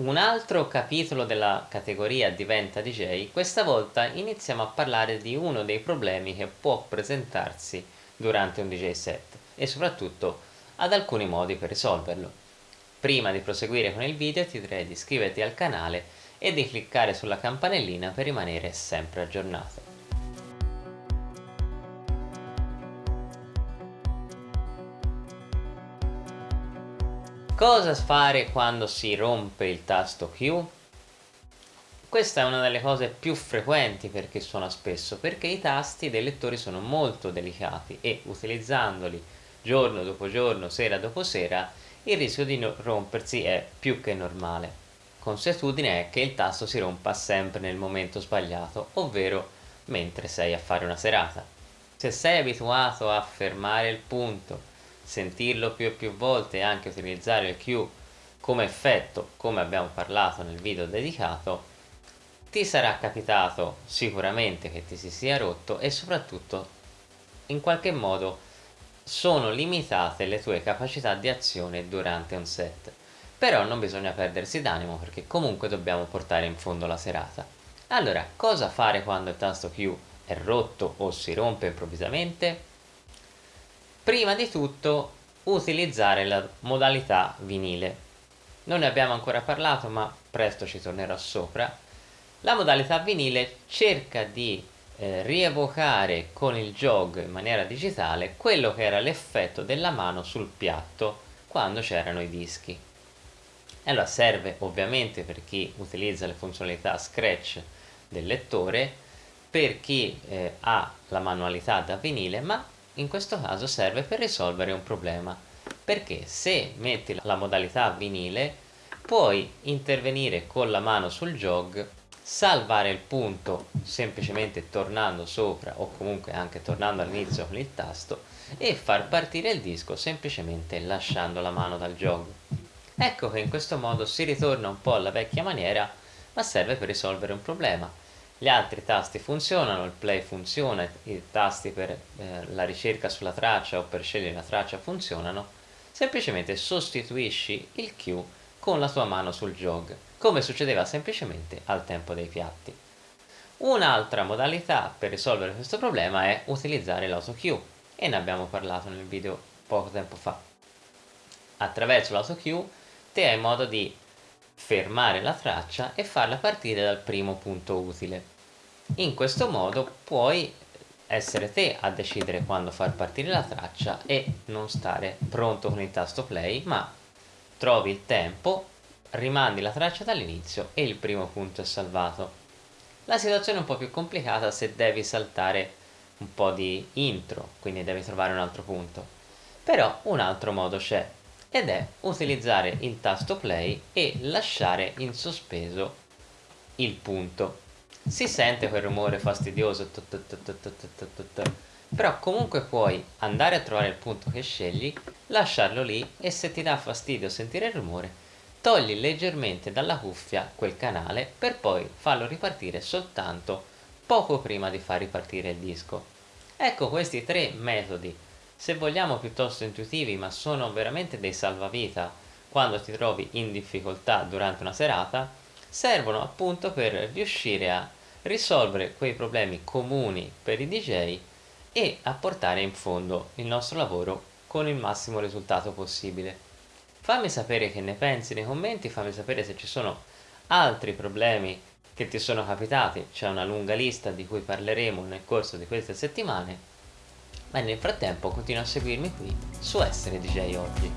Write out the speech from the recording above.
Un altro capitolo della categoria Diventa DJ, questa volta iniziamo a parlare di uno dei problemi che può presentarsi durante un DJ set e soprattutto ad alcuni modi per risolverlo. Prima di proseguire con il video ti direi di iscriverti al canale e di cliccare sulla campanellina per rimanere sempre aggiornato. Cosa fare quando si rompe il tasto Q? Questa è una delle cose più frequenti per chi suona spesso, perché i tasti dei lettori sono molto delicati e utilizzandoli giorno dopo giorno, sera dopo sera, il rischio di rompersi è più che normale. Consuetudine è che il tasto si rompa sempre nel momento sbagliato, ovvero mentre sei a fare una serata. Se sei abituato a fermare il punto sentirlo più e più volte e anche utilizzare il Q come effetto, come abbiamo parlato nel video dedicato, ti sarà capitato sicuramente che ti si sia rotto e soprattutto in qualche modo sono limitate le tue capacità di azione durante un set. Però non bisogna perdersi d'animo perché comunque dobbiamo portare in fondo la serata. Allora, cosa fare quando il tasto Q è rotto o si rompe improvvisamente? Prima di tutto utilizzare la modalità vinile. Non ne abbiamo ancora parlato ma presto ci tornerò sopra. La modalità vinile cerca di eh, rievocare con il jog in maniera digitale quello che era l'effetto della mano sul piatto quando c'erano i dischi. Allora serve ovviamente per chi utilizza le funzionalità scratch del lettore per chi eh, ha la manualità da vinile ma in questo caso serve per risolvere un problema perché se metti la modalità vinile puoi intervenire con la mano sul jog salvare il punto semplicemente tornando sopra o comunque anche tornando all'inizio con il tasto e far partire il disco semplicemente lasciando la mano dal jog. Ecco che in questo modo si ritorna un po' alla vecchia maniera ma serve per risolvere un problema gli altri tasti funzionano, il play funziona, i tasti per eh, la ricerca sulla traccia o per scegliere la traccia funzionano, semplicemente sostituisci il Q con la tua mano sul jog, come succedeva semplicemente al tempo dei piatti. Un'altra modalità per risolvere questo problema è utilizzare l'auto-Q e ne abbiamo parlato nel video poco tempo fa. Attraverso l'auto-Q te hai modo di fermare la traccia e farla partire dal primo punto utile. In questo modo puoi essere te a decidere quando far partire la traccia e non stare pronto con il tasto play, ma trovi il tempo, rimandi la traccia dall'inizio e il primo punto è salvato. La situazione è un po' più complicata se devi saltare un po' di intro, quindi devi trovare un altro punto. Però un altro modo c'è, ed è utilizzare il tasto play e lasciare in sospeso il punto. Si sente quel rumore fastidioso però comunque puoi andare a trovare il punto che scegli lasciarlo lì e se ti dà fastidio sentire il rumore togli leggermente dalla cuffia quel canale per poi farlo ripartire soltanto poco prima di far ripartire il disco. Ecco questi tre metodi se vogliamo piuttosto intuitivi ma sono veramente dei salvavita quando ti trovi in difficoltà durante una serata servono appunto per riuscire a risolvere quei problemi comuni per i DJ e a portare in fondo il nostro lavoro con il massimo risultato possibile. Fammi sapere che ne pensi nei commenti, fammi sapere se ci sono altri problemi che ti sono capitati, c'è una lunga lista di cui parleremo nel corso di queste settimane ma nel frattempo continua a seguirmi qui su Essere DJ Oggi.